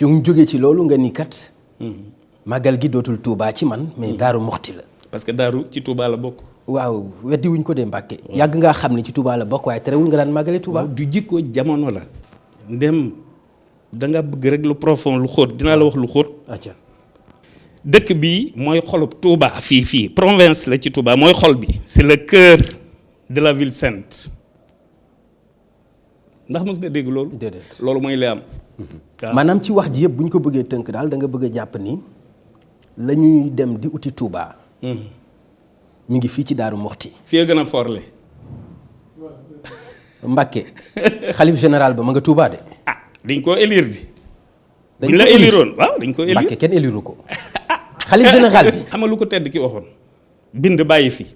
ñu jógee ci loolu nga ni kat màggal gi dootul Touba ci man mais Daaru Moxti la. Parce que daaru ci Touba la bokk. Waaw weddi wuñ ko de Mbàkke. Yàgg ngaa xam ni ci Touba la bokk waaye terewul nga daan màggale Touba du jikko jamono la. Ndem da nga bëgg rek lu profond lu xóot. Dinaa la wax lu xóot. Dëkk bi mooy xolub Touba fii fii. Province la ci Touba mooy xol bi. C'est le cœur de la ville sainte ndax mos nga dégg loolu? Déedéet. Loolu mooy li am. Waaw. Maanaam ci wax ji yëpp bu ñu ko bëggee tënk daal da nga bëgg a jàpp ni la ñuy dem di uti Touba mi ngi fii ci Daaru Moxti fii gën a forle Mbàkke xalif général ba ma nga Touba de. Ah dañ koo élire di. Dañ la éliroon waaw dañ ko élire. Mbàkke kenn éliru ko. Xalif général bi. Xam nga lu ko tedd ki waxoon? Bind bàyyi fi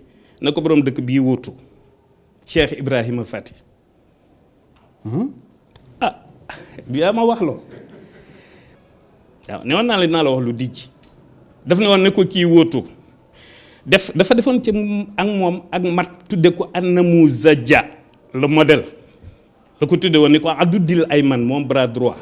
na ko borom dëkk bii wuutu Cheikh Ibrahima Fati ah yaa ma wax loo. Waaw ne ne ne le modèle. La bras droit.